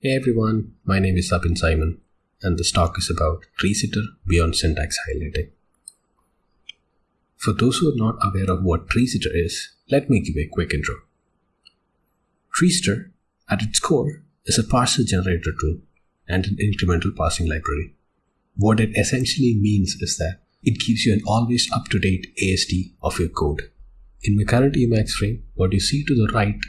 Hey everyone, my name is Abin Simon, and this talk is about TreeSitter beyond syntax highlighting. For those who are not aware of what TreeSitter is, let me give a quick intro. TreeSitter, at its core, is a parser generator tool and an incremental parsing library. What it essentially means is that it gives you an always up-to-date AST of your code. In my current Emacs frame, what you see to the right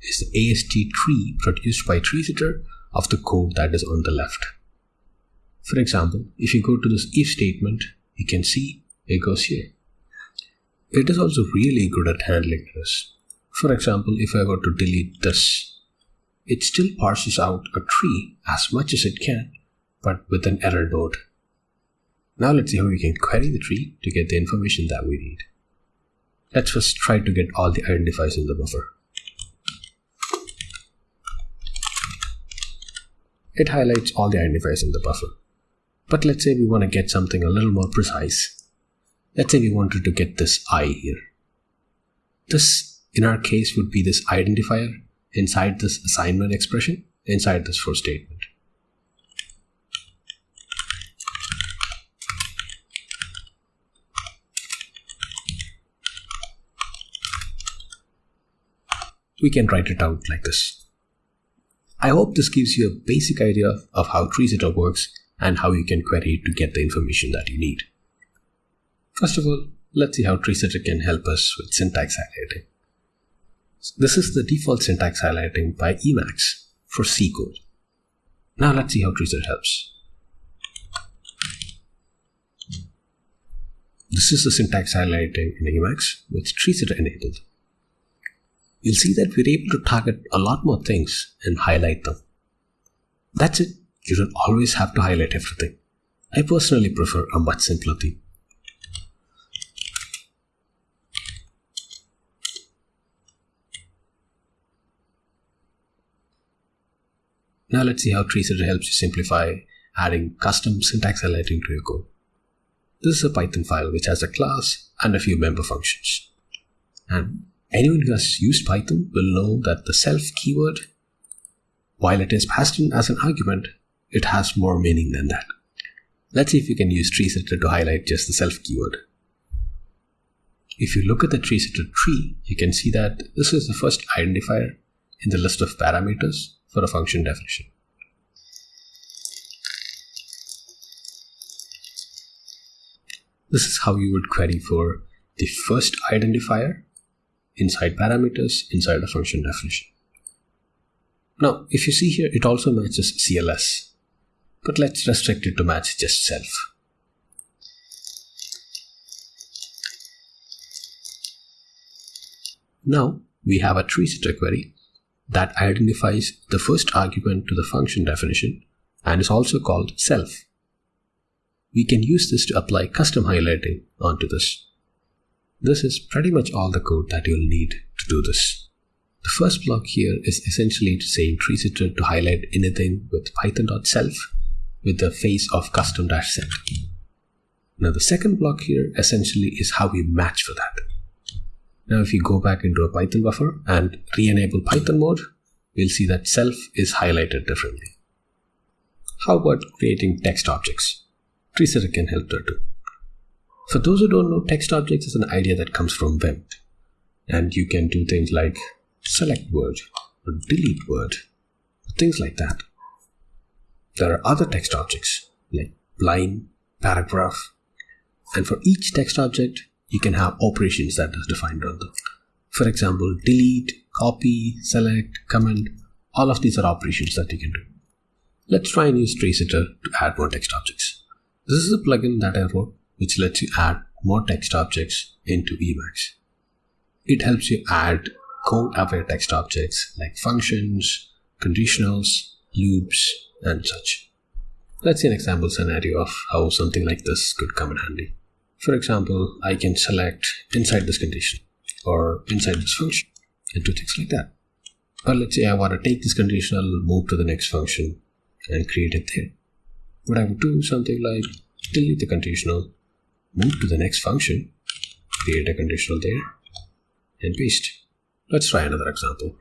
is the AST tree produced by TreeSitter of the code that is on the left. For example, if you go to this if statement, you can see it goes here. It is also really good at handling this. For example, if I were to delete this, it still parses out a tree as much as it can, but with an error node. Now let's see how we can query the tree to get the information that we need. Let's first try to get all the identifiers in the buffer. It highlights all the identifiers in the buffer. But let's say we want to get something a little more precise. Let's say we wanted to get this i here. This, in our case, would be this identifier inside this assignment expression, inside this for statement. We can write it out like this. I hope this gives you a basic idea of how TreeSitter works and how you can query it to get the information that you need. First of all, let's see how TreeSitter can help us with syntax highlighting. This is the default syntax highlighting by Emacs for C code. Now let's see how TreeSitter helps. This is the syntax highlighting in Emacs with TreeSitter enabled you'll see that we're able to target a lot more things and highlight them. That's it. You don't always have to highlight everything. I personally prefer a much simpler theme. Now let's see how TreeSitter helps you simplify adding custom syntax highlighting to your code. This is a Python file which has a class and a few member functions. And Anyone who has used Python will know that the self keyword, while it is passed in as an argument, it has more meaning than that. Let's see if we can use TreeSitter to highlight just the self keyword. If you look at the TreeSitter tree, you can see that this is the first identifier in the list of parameters for a function definition. This is how you would query for the first identifier inside parameters inside a function definition. Now, if you see here, it also matches CLS, but let's restrict it to match just self. Now, we have a TreeSitter query that identifies the first argument to the function definition and is also called self. We can use this to apply custom highlighting onto this. This is pretty much all the code that you'll need to do this. The first block here is essentially saying TreeSitter to highlight anything with python.self with the face of custom-set. Now the second block here essentially is how we match for that. Now if you go back into a Python buffer and re-enable Python mode, we'll see that self is highlighted differently. How about creating text objects? TreeSitter can help there too. For those who don't know, text objects is an idea that comes from Vim. And you can do things like select word or delete word, things like that. There are other text objects like line, paragraph, and for each text object, you can have operations that is defined on them. For example, delete, copy, select, comment, all of these are operations that you can do. Let's try and use TreeSitter to add more text objects. This is a plugin that I wrote which lets you add more text objects into Emacs. It helps you add code-aware text objects like functions, conditionals, loops, and such. Let's see an example scenario of how something like this could come in handy. For example, I can select inside this condition or inside this function and do things like that. But let's say I want to take this conditional, move to the next function and create it there. But I would do something like delete the conditional move to the next function, create a conditional there, and paste. Let's try another example.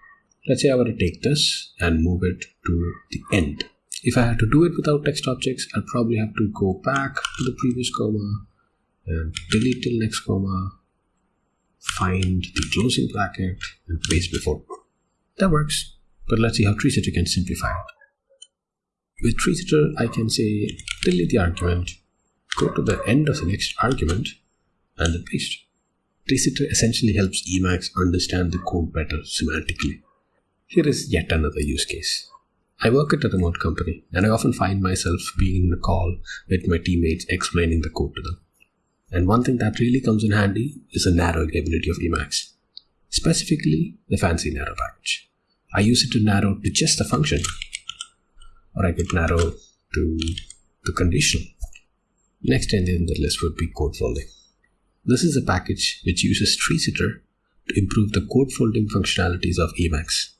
Let's say I want to take this and move it to the end. If I had to do it without text objects, I'd probably have to go back to the previous comma and delete till next comma, find the closing bracket and paste before. That works, but let's see how TreeSitter can simplify it. With TreeSitter, I can say delete the argument, go to the end of the next argument, and then paste. TreeSitter essentially helps Emacs understand the code better semantically. Here is yet another use case. I work at a remote company, and I often find myself being in a call with my teammates explaining the code to them. And one thing that really comes in handy is the narrowing ability of Emacs, specifically the fancy narrow package. I use it to narrow to just the function, or I could narrow to the conditional. Next in the list would be code folding. This is a package which uses TreeSitter to improve the code folding functionalities of Emacs.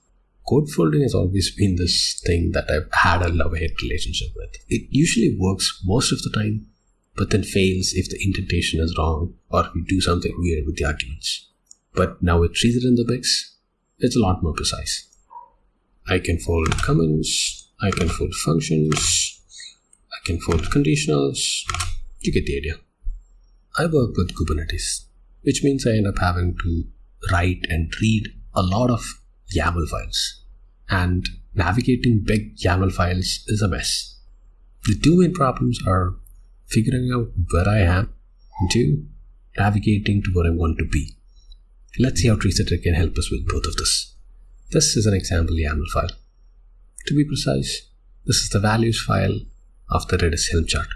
Code folding has always been this thing that I've had a love-hate relationship with. It usually works most of the time, but then fails if the indentation is wrong or if we do something weird with the arguments. But now with TreeSitter in the mix, it's a lot more precise. I can fold comments, I can fold functions, I can fold conditionals. You get the idea. I work with Kubernetes, which means I end up having to write and read a lot of YAML files. And navigating big YAML files is a mess. The two main problems are figuring out where I am, and two, navigating to where I want to be. Let's see how TreeSitter can help us with both of this. This is an example YAML file. To be precise, this is the values file of the Redis Helm chart.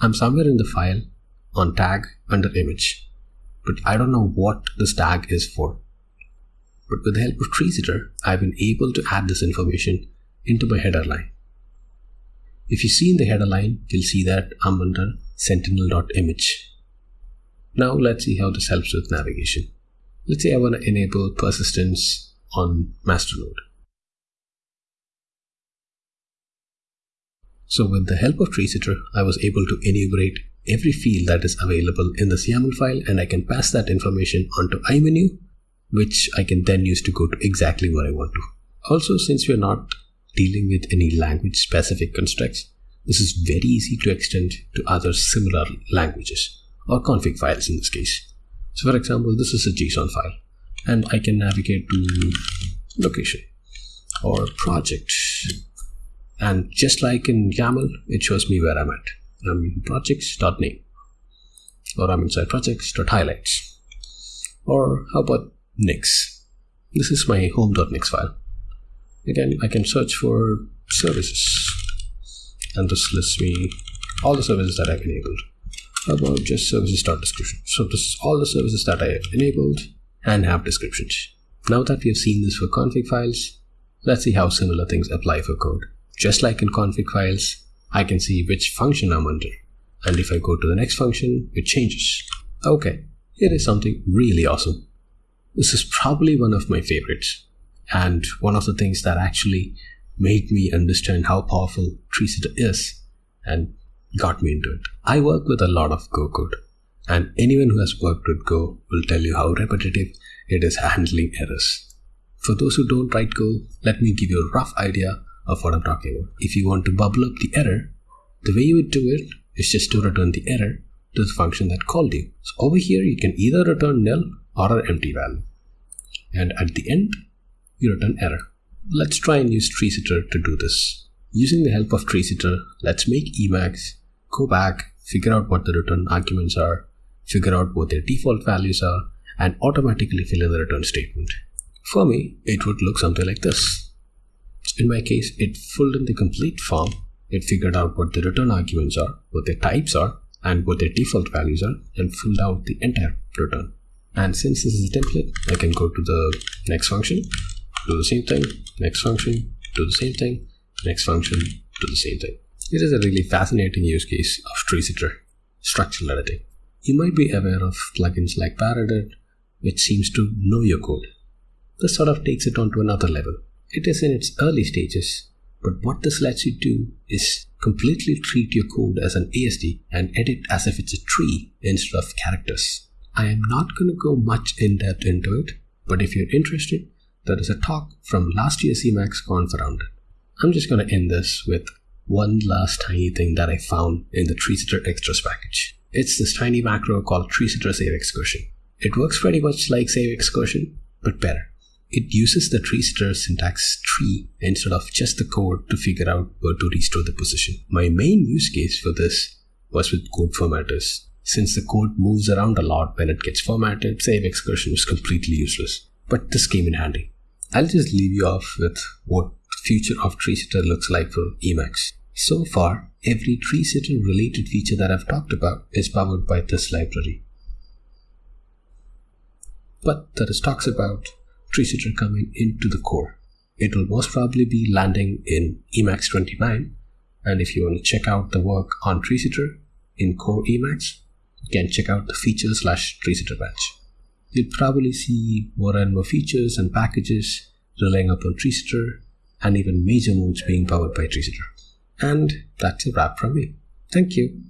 I'm somewhere in the file on tag under image, but I don't know what this tag is for. But with the help of TreeSitter, I've been able to add this information into my header line. If you see in the header line, you'll see that I'm under sentinel.image. Now let's see how this helps with navigation. Let's say I want to enable persistence on Masternode. So with the help of TreeSitter, I was able to enumerate every field that is available in this YAML file and I can pass that information onto iMenu, which I can then use to go to exactly where I want to. Also, since we're not dealing with any language specific constructs, this is very easy to extend to other similar languages or config files in this case. So for example, this is a JSON file and I can navigate to location or project. And just like in YAML, it shows me where I'm at. I'm in projects.name or I'm inside projects.highlights. Or how about Nix? This is my home.nix file. Again, I can search for services and this lists me all the services that I've enabled. How about just services.description? So this is all the services that I enabled and have descriptions. Now that we have seen this for config files, let's see how similar things apply for code. Just like in config files, I can see which function I'm under. And if I go to the next function, it changes. Okay, here is something really awesome. This is probably one of my favorites and one of the things that actually made me understand how powerful TreeSitter is and got me into it. I work with a lot of Go code, and anyone who has worked with Go will tell you how repetitive it is handling errors. For those who don't write Go, let me give you a rough idea of what I'm talking about. If you want to bubble up the error, the way you would do it is just to return the error to the function that called you. So over here, you can either return nil or an empty value. And at the end, you return error. Let's try and use TreeSitter to do this. Using the help of TreeSitter, let's make Emacs go back, figure out what the return arguments are, figure out what their default values are, and automatically fill in the return statement. For me, it would look something like this. In my case, it filled in the complete form, it figured out what the return arguments are, what their types are, and what their default values are, and filled out the entire return. And since this is a template, I can go to the next function, do the same thing, next function, do the same thing, next function, do the same thing. It is a really fascinating use case of TreeSitter, structural editing. You might be aware of plugins like Paredit, which seems to know your code. This sort of takes it on to another level. It is in its early stages, but what this lets you do is completely treat your code as an AST and edit as if it's a tree instead of characters. I am not going to go much in depth into it, but if you're interested, there is a talk from last year's Emacs Conf around it. I'm just going to end this with one last tiny thing that I found in the TreeSitter extras package. It's this tiny macro called TreeSitter Save Excursion. It works pretty much like Save Excursion, but better. It uses the TreeSitter syntax tree instead of just the code to figure out where to restore the position. My main use case for this was with code formatters. Since the code moves around a lot when it gets formatted, save excursion was completely useless. But this came in handy. I'll just leave you off with what the future of TreeSitter looks like for Emacs. So far, every TreeSitter related feature that I've talked about is powered by this library. But there is talks about TreeSitter coming into the core. It will most probably be landing in Emacs 29. And if you want to check out the work on TreeSitter in core Emacs, you can check out the features slash TreeSitter batch. You'll probably see more and more features and packages relying upon TreeSitter and even major modes being powered by TreeSitter. And that's a wrap from me. Thank you.